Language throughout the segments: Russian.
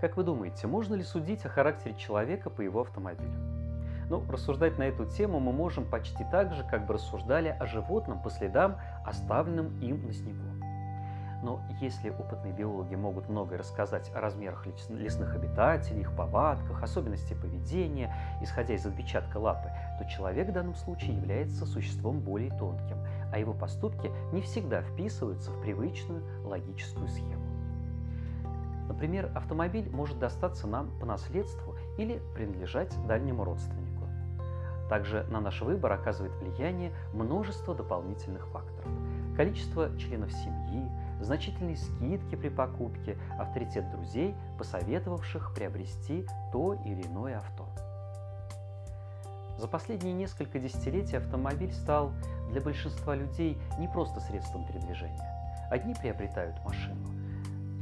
Как вы думаете, можно ли судить о характере человека по его автомобилю? Ну, рассуждать на эту тему мы можем почти так же, как бы рассуждали о животном по следам, оставленным им на снегу. Но если опытные биологи могут многое рассказать о размерах лесных обитателей, их повадках, особенностях поведения, исходя из отпечатка лапы, то человек в данном случае является существом более тонким, а его поступки не всегда вписываются в привычную логическую схему. Например, автомобиль может достаться нам по наследству или принадлежать дальнему родственнику. Также на наш выбор оказывает влияние множество дополнительных факторов. Количество членов семьи, значительные скидки при покупке, авторитет друзей, посоветовавших приобрести то или иное авто. За последние несколько десятилетий автомобиль стал для большинства людей не просто средством передвижения. Одни приобретают машину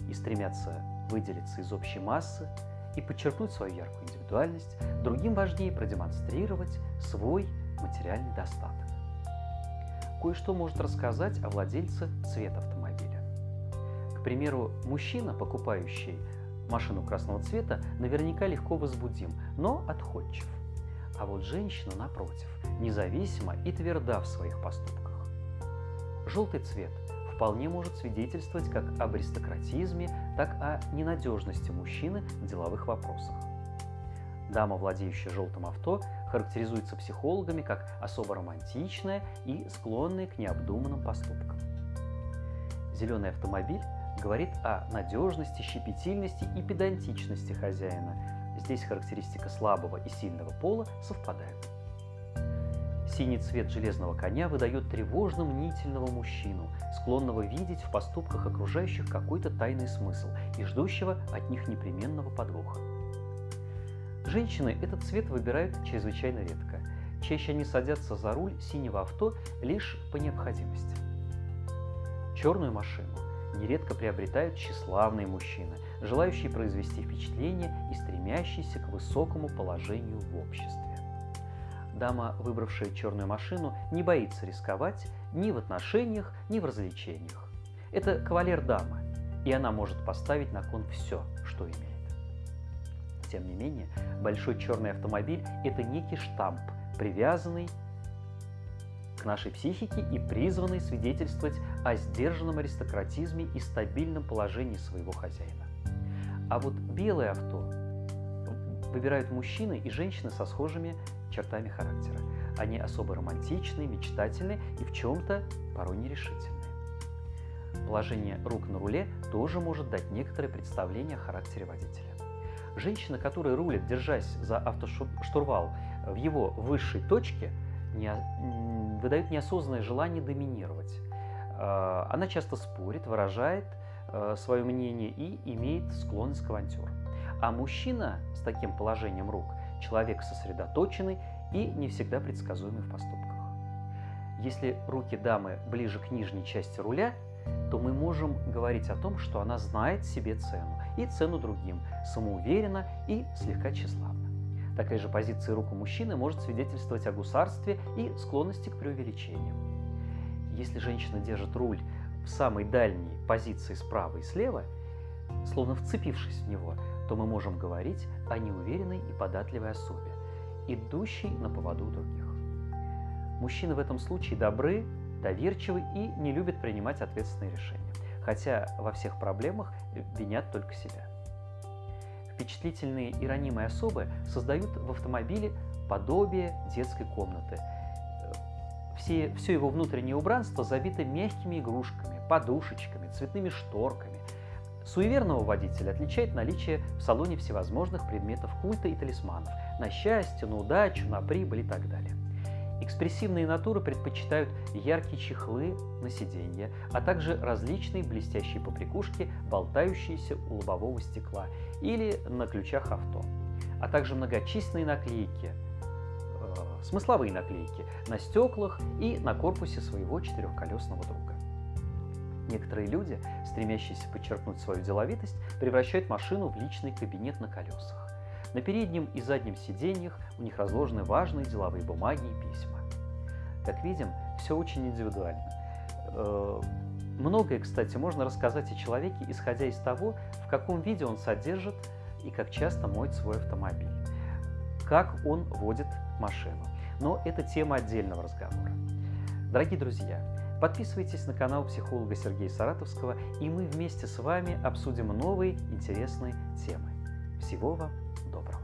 и стремятся выделиться из общей массы и подчеркнуть свою яркую индивидуальность, другим важнее продемонстрировать свой материальный достаток. Кое-что может рассказать о владельце цвета автомобиля. К примеру, мужчина, покупающий машину красного цвета, наверняка легко возбудим, но отходчив. А вот женщина, напротив, независима и тверда в своих поступках. Желтый цвет вполне может свидетельствовать как об аристократизме, так и о ненадежности мужчины в деловых вопросах. Дама, владеющая желтым авто, характеризуется психологами как особо романтичная и склонная к необдуманным поступкам. Зеленый автомобиль говорит о надежности, щепетильности и педантичности хозяина. Здесь характеристика слабого и сильного пола совпадают. Синий цвет железного коня выдает тревожно мнительного мужчину, склонного видеть в поступках окружающих какой-то тайный смысл и ждущего от них непременного подвоха. Женщины этот цвет выбирают чрезвычайно редко. Чаще они садятся за руль синего авто лишь по необходимости. Черную машину нередко приобретают тщеславные мужчины, желающие произвести впечатление и стремящиеся к высокому положению в обществе. Дама, выбравшая черную машину, не боится рисковать ни в отношениях, ни в развлечениях. Это кавалер дамы, и она может поставить на кон все, что имеет. Тем не менее, большой черный автомобиль – это некий штамп, привязанный к нашей психике и призванный свидетельствовать о сдержанном аристократизме и стабильном положении своего хозяина. А вот белое авто выбирают мужчины и женщины со схожими чертами характера. Они особо романтичные, мечтательные и в чем-то порой нерешительные. Положение рук на руле тоже может дать некоторое представление о характере водителя. Женщина, которая рулит, держась за автоштурвал в его высшей точке, не, выдает неосознанное желание доминировать. А, она часто спорит, выражает а, свое мнение и имеет склонность к авантюрам. А мужчина с таким положением рук – человек сосредоточенный и не всегда предсказуемый в поступках. Если руки дамы ближе к нижней части руля, то мы можем говорить о том, что она знает себе цену и цену другим, самоуверенно и слегка тщеславно. Такая же позиция рук у мужчины может свидетельствовать о гусарстве и склонности к преувеличению. Если женщина держит руль в самой дальней позиции справа и слева, словно вцепившись в него, то мы можем говорить о неуверенной и податливой особе, идущей на поводу других. Мужчины в этом случае добры, доверчивы и не любят принимать ответственные решения хотя во всех проблемах винят только себя. Впечатлительные и ранимые особы создают в автомобиле подобие детской комнаты. Все, все его внутреннее убранство забито мягкими игрушками, подушечками, цветными шторками. Суеверного водителя отличает наличие в салоне всевозможных предметов культа и талисманов на счастье, на удачу, на прибыль и так далее. Экспрессивные натуры предпочитают яркие чехлы на сиденье, а также различные блестящие поприкушки, болтающиеся у лобового стекла или на ключах авто, а также многочисленные наклейки, э, смысловые наклейки на стеклах и на корпусе своего четырехколесного друга. Некоторые люди, стремящиеся подчеркнуть свою деловитость, превращают машину в личный кабинет на колесах. На переднем и заднем сиденьях у них разложены важные деловые бумаги и письма. Как видим, все очень индивидуально. Э, многое, кстати, можно рассказать о человеке, исходя из того, в каком виде он содержит и как часто моет свой автомобиль, как он водит машину. Но это тема отдельного разговора. Дорогие друзья, подписывайтесь на канал психолога Сергея Саратовского, и мы вместе с вами обсудим новые интересные темы. Всего вам доброго!